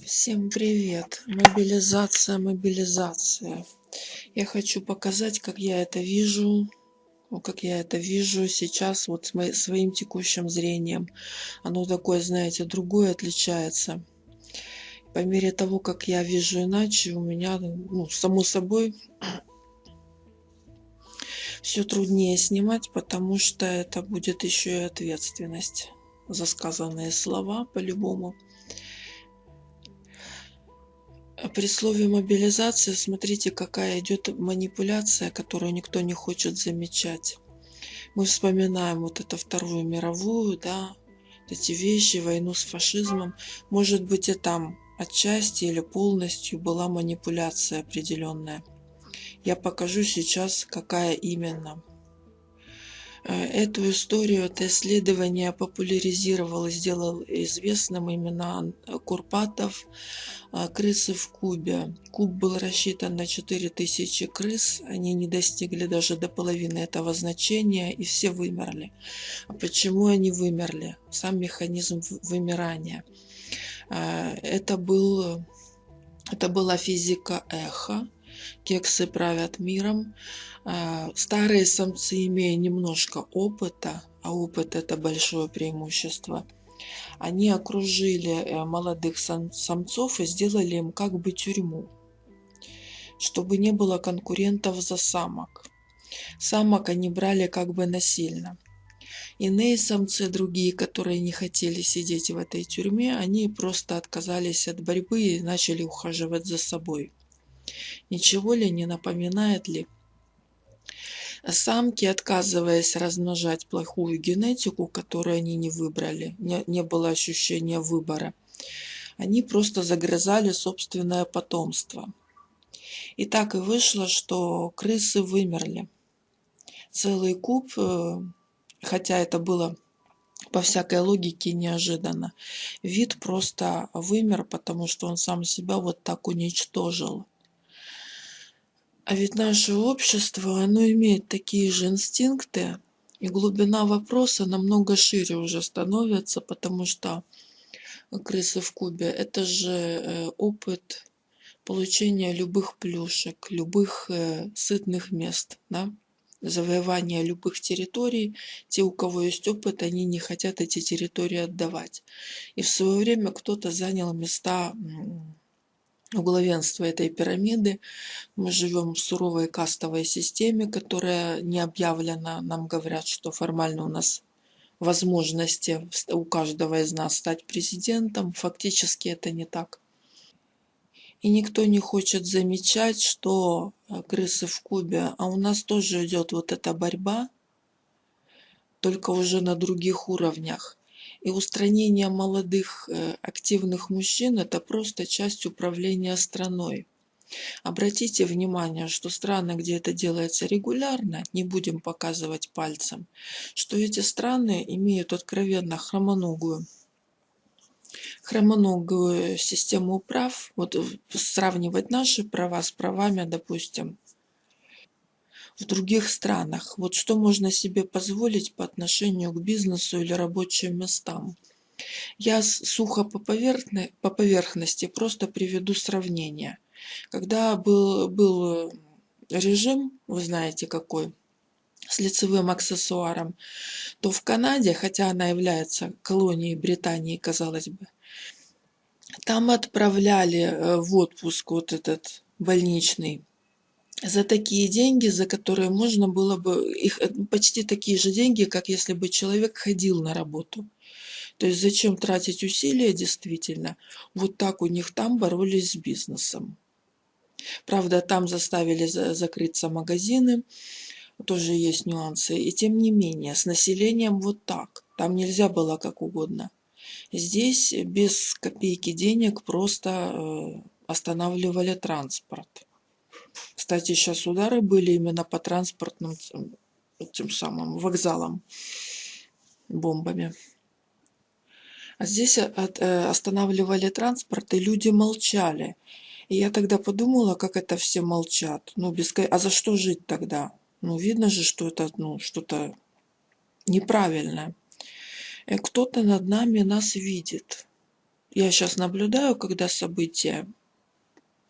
Всем привет! Мобилизация, мобилизация. Я хочу показать, как я это вижу, как я это вижу сейчас вот с моим, своим текущим зрением. Оно такое, знаете, другое отличается. По мере того, как я вижу иначе, у меня, ну, само собой, все труднее снимать, потому что это будет еще и ответственность за сказанные слова по-любому. При слове мобилизация, смотрите, какая идет манипуляция, которую никто не хочет замечать. Мы вспоминаем вот это Вторую мировую, да, эти вещи, войну с фашизмом. Может быть и там отчасти или полностью была манипуляция определенная. Я покажу сейчас, какая именно. Э, эту историю, это исследование популяризировал и сделал известным именно Курпатов э, «Крысы в кубе». Куб был рассчитан на 4000 крыс, они не достигли даже до половины этого значения и все вымерли. А почему они вымерли? Сам механизм вымирания. Э, это, был, это была физика эхо, кексы правят миром. А, старые самцы, имея немножко опыта, а опыт это большое преимущество, они окружили э, молодых самцов и сделали им как бы тюрьму, чтобы не было конкурентов за самок. Самок они брали как бы насильно. Иные самцы, другие, которые не хотели сидеть в этой тюрьме, они просто отказались от борьбы и начали ухаживать за собой. Ничего ли не напоминает ли? Самки, отказываясь размножать плохую генетику, которую они не выбрали, не, не было ощущения выбора, они просто загрызали собственное потомство. И так и вышло, что крысы вымерли. Целый куб, э, хотя это было по всякой логике неожиданно, вид просто вымер, потому что он сам себя вот так уничтожил. А ведь наше общество, оно имеет такие же инстинкты, и глубина вопроса намного шире уже становится, потому что крысы в кубе – это же э, опыт получения любых плюшек, любых э, сытных мест, да? завоевания любых территорий. Те, у кого есть опыт, они не хотят эти территории отдавать. И в свое время кто-то занял места у этой пирамиды. Мы живем в суровой кастовой системе, которая не объявлена. Нам говорят, что формально у нас возможности у каждого из нас стать президентом. Фактически это не так. И никто не хочет замечать, что э, крысы в кубе, а у нас тоже идет вот эта борьба, только уже на других уровнях. И устранение молодых э, активных мужчин – это просто часть управления страной. Обратите внимание, что страны, где это делается регулярно, не будем показывать пальцем, что эти страны имеют откровенно хромоногую хромоногую систему прав, вот сравнивать наши права с правами, допустим, в других странах. Вот что можно себе позволить по отношению к бизнесу или рабочим местам. Я сухо по, поверхности, по поверхности просто приведу сравнение. Когда был, был режим, вы знаете какой, с лицевым аксессуаром, то в Канаде, хотя она является колонией Британии, казалось бы, там отправляли э, в отпуск вот этот больничный за такие деньги, за которые можно было бы, их э, почти такие же деньги, как если бы человек ходил на работу. То есть зачем тратить усилия действительно? Вот так у них там боролись с бизнесом. Правда, там заставили за закрыться магазины, тоже есть нюансы. И тем не менее, с населением вот так. Там нельзя было как угодно. Здесь без копейки денег просто э, останавливали транспорт. Кстати, сейчас удары были именно по транспортным тем самым вокзалам бомбами. А здесь от, э, останавливали транспорт, и люди молчали. И я тогда подумала, как это все молчат. Ну, без... А за что жить тогда? Ну, видно же, что это ну, что-то неправильное. И кто-то над нами нас видит. я сейчас наблюдаю, когда события,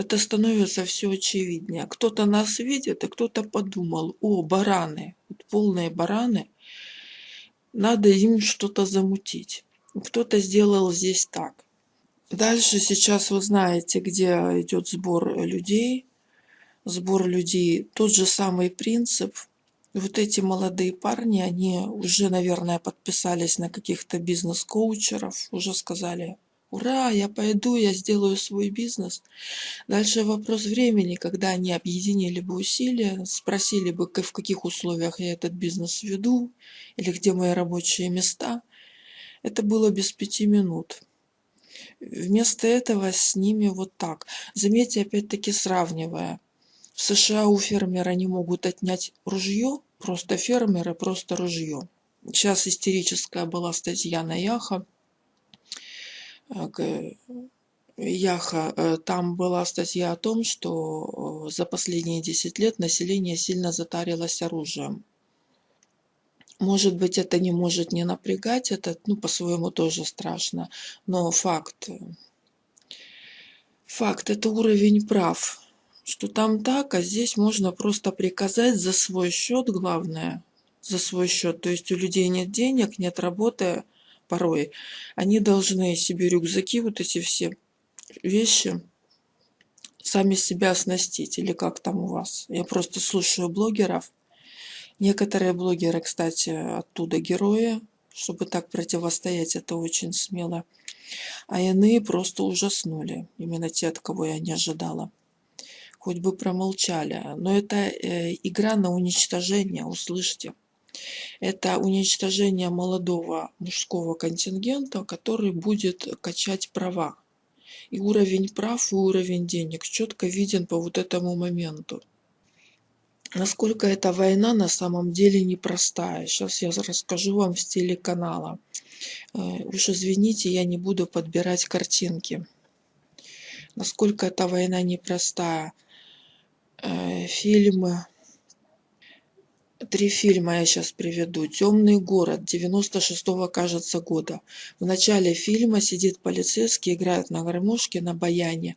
это становится все очевиднее. Кто-то нас видит, и кто-то подумал, о, бараны, вот полные бараны, надо им что-то замутить. Кто-то сделал здесь так. Дальше сейчас вы знаете, где идет сбор людей. Сбор людей, тот же самый принцип. Вот эти молодые парни, они уже, наверное, подписались на каких-то бизнес-коучеров, уже сказали, ура, я пойду, я сделаю свой бизнес. Дальше вопрос времени, когда они объединили бы усилия, спросили бы, в каких условиях я этот бизнес веду, или где мои рабочие места. Это было без пяти минут. Вместо этого с ними вот так. Заметьте, опять-таки сравнивая. В США у фермера не могут отнять ружье, просто фермеры, просто ружье. Сейчас истерическая была статья на Яха. Яха, э, там была статья о том, что э, за последние 10 лет население сильно затарилось оружием. Может быть, это не может не напрягать, это, ну, по-своему тоже страшно, но факт, факт, это уровень прав, что там так, а здесь можно просто приказать за свой счет, главное, за свой счет. То есть у людей нет денег, нет работы порой. Они должны себе рюкзаки, вот эти все вещи, сами себя оснастить. Или как там у вас? Я просто слушаю блогеров, Некоторые блогеры, кстати, оттуда герои, чтобы так противостоять, это очень смело. А иные просто ужаснули, именно те, от кого я не ожидала. Хоть бы промолчали. Но это э, игра на уничтожение, услышьте. Это уничтожение молодого мужского контингента, который будет качать права. И уровень прав и уровень денег четко виден по вот этому моменту насколько эта война на самом деле непростая. Сейчас я расскажу вам в стиле канала. Э, уж извините, я не буду подбирать картинки. Насколько эта война непростая. Э, фильмы. Три фильма я сейчас приведу. «Темный город» 96-го, кажется, года. В начале фильма сидит полицейский, играет на гармошке, на баяне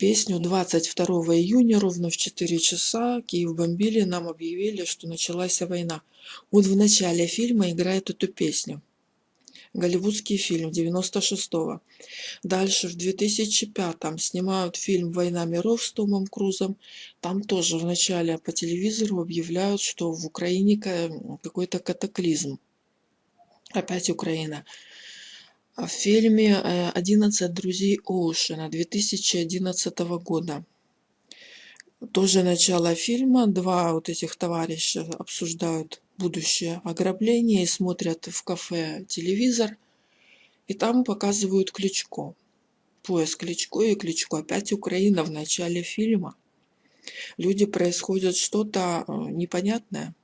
песню 22 июня ровно в 4 часа Киев бомбили, нам объявили, что началась война. Он в начале фильма играет эту песню. Голливудский фильм 96-го. Дальше в 2005-м снимают фильм «Война миров» с Томом Крузом. Там тоже в начале по телевизору объявляют, что в Украине какой-то катаклизм. Опять Украина в фильме «11 друзей Оушена» 2011 года. Тоже начало фильма. Два вот этих товарища обсуждают будущее ограбление и смотрят в кафе телевизор. И там показывают Кличко. Пояс Кличко и Кличко. Опять Украина в начале фильма. Люди происходит что-то э, непонятное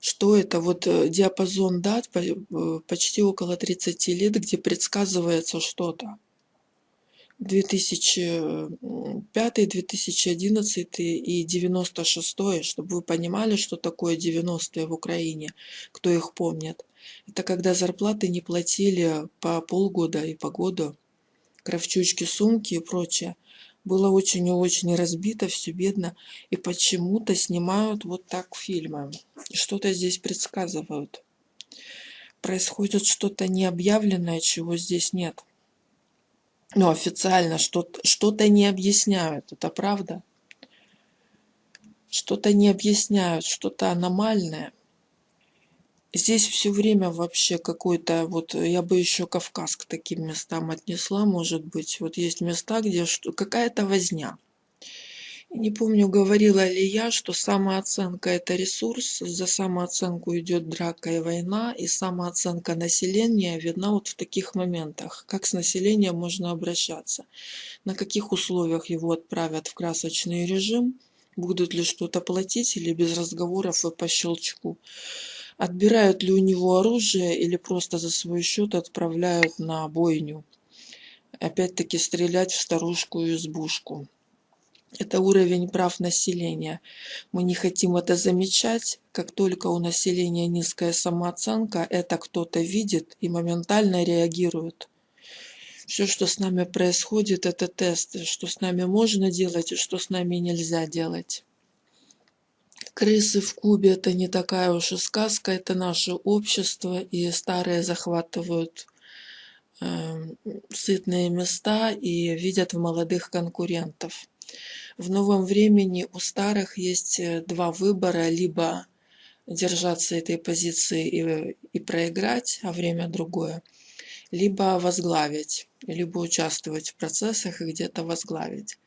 что это вот э, диапазон дат э, почти около 30 лет, где предсказывается что-то. 2005, 2011 и 96, чтобы вы понимали, что такое 90-е в Украине, кто их помнит. Это когда зарплаты не платили по полгода и по году, кровчучки, сумки и прочее было очень и очень разбито, все бедно, и почему-то снимают вот так фильмы. Что-то здесь предсказывают. Происходит что-то необъявленное, чего здесь нет. Но официально что-то что, -то, не объясняют, это правда. Что-то не объясняют, что-то аномальное. Здесь все время вообще какой-то, вот я бы еще Кавказ к таким местам отнесла, может быть. Вот есть места, где какая-то возня. Не помню, говорила ли я, что самооценка – это ресурс, за самооценку идет драка и война, и самооценка населения видна вот в таких моментах. Как с населением можно обращаться, на каких условиях его отправят в красочный режим, будут ли что-то платить или без разговоров и по щелчку отбирают ли у него оружие или просто за свой счет отправляют на бойню. Опять-таки стрелять в старушку и избушку. Это уровень прав населения. Мы не хотим это замечать. Как только у населения низкая самооценка, это кто-то видит и моментально реагирует. Все, что с нами происходит, это тесты, что с нами можно делать и что с нами нельзя делать. Крысы в Кубе это не такая уж и сказка, это наше общество, и старые захватывают э, сытные места и видят в молодых конкурентов. В новом времени у старых есть э, два выбора, либо держаться этой позиции и, и проиграть, а время другое, либо возглавить, либо участвовать в процессах и где-то возглавить.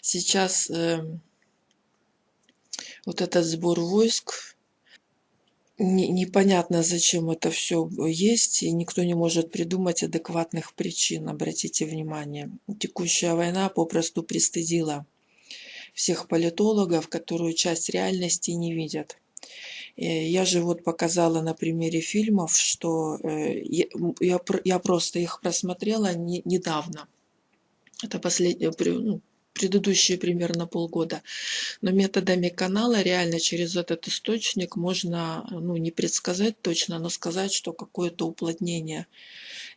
Сейчас э, вот этот сбор войск, не, непонятно, зачем это все есть, и никто не может придумать адекватных причин, обратите внимание. Текущая война попросту пристыдила всех политологов, которую часть реальности не видят. Э, я же вот показала на примере фильмов, что э, я, просто их просмотрела не, недавно. Это последнее, ну, предыдущие примерно полгода. Но методами канала реально через этот источник можно, ну, не предсказать точно, но сказать, что какое-то уплотнение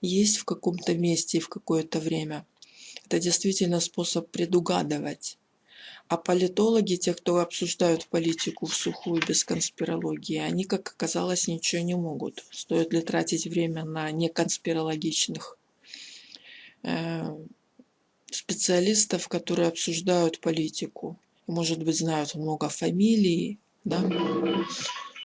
есть в каком-то месте и в какое-то время. Это действительно способ предугадывать. А политологи, те, кто обсуждают политику в сухую без конспирологии, они, как оказалось, ничего не могут. Стоит ли тратить время на неконспирологичных э, специалистов, которые обсуждают политику. Может быть, знают много фамилий, да?